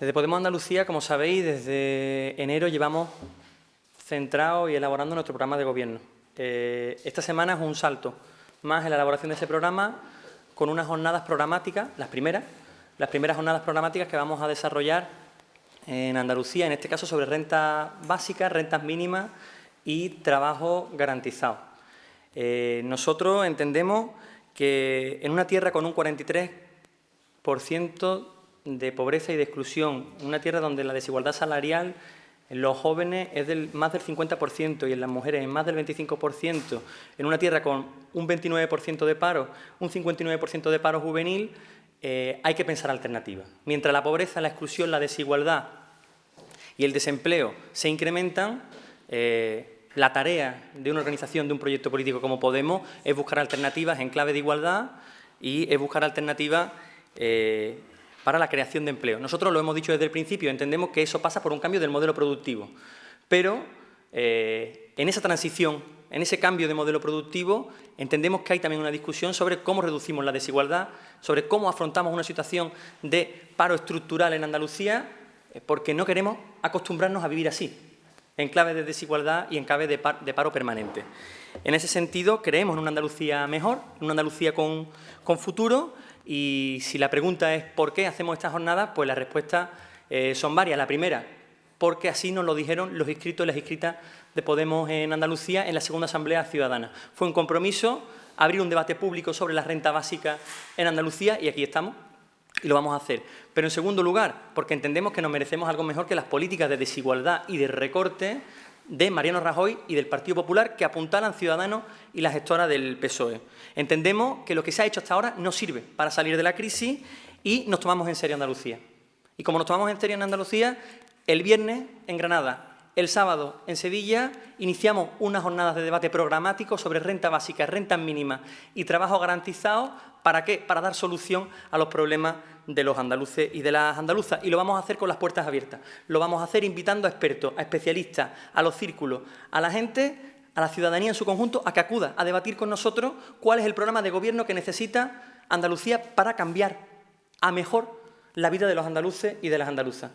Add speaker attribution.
Speaker 1: Desde Podemos Andalucía, como sabéis, desde enero llevamos centrado y elaborando nuestro programa de gobierno. Eh, esta semana es un salto más en la elaboración de ese programa con unas jornadas programáticas, las primeras, las primeras jornadas programáticas que vamos a desarrollar en Andalucía, en este caso sobre renta básica, rentas mínimas y trabajo garantizado. Eh, nosotros entendemos que en una tierra con un 43% de pobreza y de exclusión, una tierra donde la desigualdad salarial en los jóvenes es del más del 50% y en las mujeres es más del 25%, en una tierra con un 29% de paro, un 59% de paro juvenil, eh, hay que pensar alternativas. Mientras la pobreza, la exclusión, la desigualdad y el desempleo se incrementan, eh, la tarea de una organización, de un proyecto político como Podemos, es buscar alternativas en clave de igualdad y es buscar alternativas eh, para la creación de empleo. Nosotros lo hemos dicho desde el principio, entendemos que eso pasa por un cambio del modelo productivo, pero eh, en esa transición, en ese cambio de modelo productivo, entendemos que hay también una discusión sobre cómo reducimos la desigualdad, sobre cómo afrontamos una situación de paro estructural en Andalucía, eh, porque no queremos acostumbrarnos a vivir así, en clave de desigualdad y en clave de, paro permanente. En ese sentido, creemos en una Andalucía mejor, en una Andalucía con, con futuro, y si la pregunta es ¿por qué hacemos esta jornada? Pues las respuestas eh, son varias. La primera, porque así nos lo dijeron los inscritos y las inscritas de Podemos en Andalucía en la segunda Asamblea Ciudadana. Fue un compromiso abrir un debate público sobre la renta básica en Andalucía y aquí estamos y lo vamos a hacer. Pero en segundo lugar, porque entendemos que nos merecemos algo mejor que las políticas de desigualdad y de recorte de Mariano Rajoy y del Partido Popular que apuntalan Ciudadanos y la gestora del PSOE. Entendemos que lo que se ha hecho hasta ahora no sirve para salir de la crisis y nos tomamos en serio Andalucía. Y como nos tomamos en serio en Andalucía, el viernes en Granada, el sábado en Sevilla iniciamos unas jornadas de debate programático sobre renta básica, rentas mínimas y trabajo garantizado. ¿Para qué? Para dar solución a los problemas de los andaluces y de las andaluzas. Y lo vamos a hacer con las puertas abiertas. Lo vamos a hacer invitando a expertos, a especialistas, a los círculos, a la gente, a la ciudadanía en su conjunto, a que acuda a debatir con nosotros cuál es el programa de gobierno que necesita Andalucía para cambiar a mejor la vida de los andaluces y de las andaluzas.